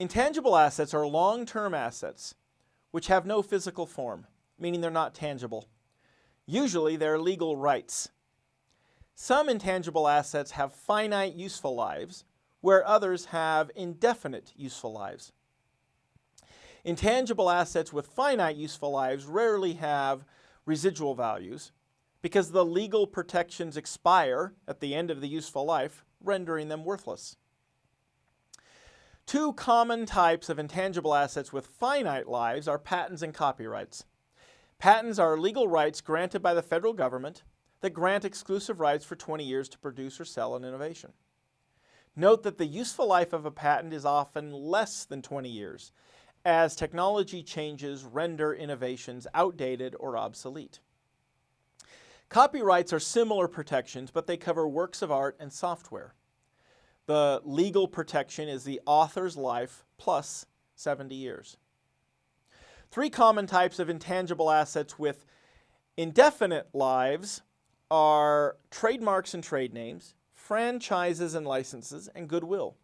Intangible assets are long-term assets which have no physical form, meaning they're not tangible. Usually they're legal rights. Some intangible assets have finite useful lives, where others have indefinite useful lives. Intangible assets with finite useful lives rarely have residual values because the legal protections expire at the end of the useful life, rendering them worthless. Two common types of intangible assets with finite lives are patents and copyrights. Patents are legal rights granted by the federal government that grant exclusive rights for 20 years to produce or sell an innovation. Note that the useful life of a patent is often less than 20 years, as technology changes render innovations outdated or obsolete. Copyrights are similar protections, but they cover works of art and software. The legal protection is the author's life plus 70 years. Three common types of intangible assets with indefinite lives are trademarks and trade names, franchises and licenses, and goodwill.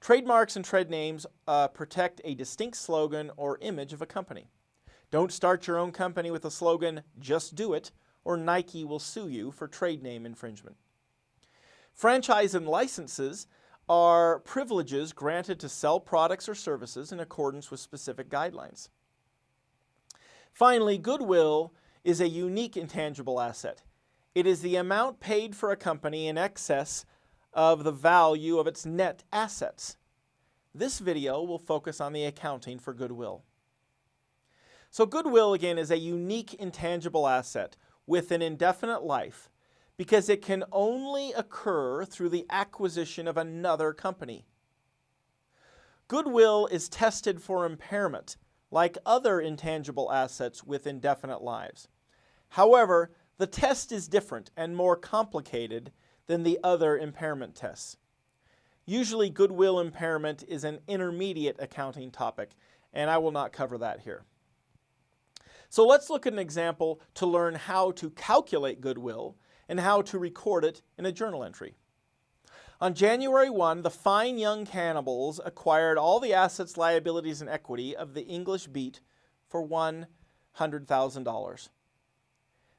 Trademarks and trade names uh, protect a distinct slogan or image of a company. Don't start your own company with a slogan, just do it, or Nike will sue you for trade name infringement. Franchise and licenses are privileges granted to sell products or services in accordance with specific guidelines. Finally, goodwill is a unique intangible asset. It is the amount paid for a company in excess of the value of its net assets. This video will focus on the accounting for goodwill. So goodwill, again, is a unique intangible asset with an indefinite life because it can only occur through the acquisition of another company. Goodwill is tested for impairment, like other intangible assets with indefinite lives. However, the test is different and more complicated than the other impairment tests. Usually goodwill impairment is an intermediate accounting topic, and I will not cover that here. So let's look at an example to learn how to calculate goodwill and how to record it in a journal entry. On January 1, the fine young cannibals acquired all the assets, liabilities, and equity of the English Beat for $100,000.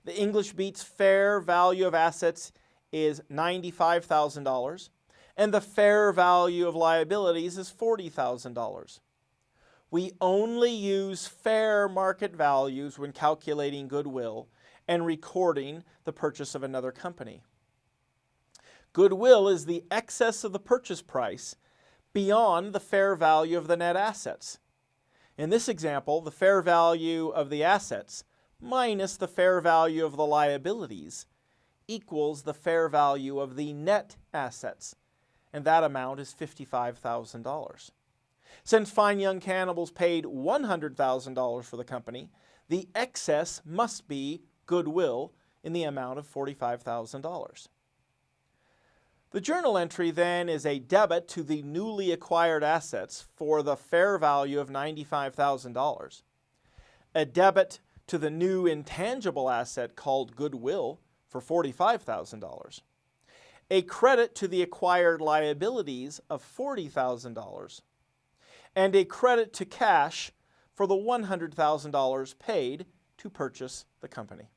The English Beat's fair value of assets is $95,000, and the fair value of liabilities is $40,000. We only use fair market values when calculating goodwill and recording the purchase of another company. Goodwill is the excess of the purchase price beyond the fair value of the net assets. In this example, the fair value of the assets minus the fair value of the liabilities equals the fair value of the net assets, and that amount is $55,000. Since Fine Young Cannibals paid $100,000 for the company, the excess must be goodwill in the amount of $45,000. The journal entry then is a debit to the newly acquired assets for the fair value of $95,000, a debit to the new intangible asset called goodwill for $45,000, a credit to the acquired liabilities of $40,000, and a credit to cash for the $100,000 paid to purchase the company.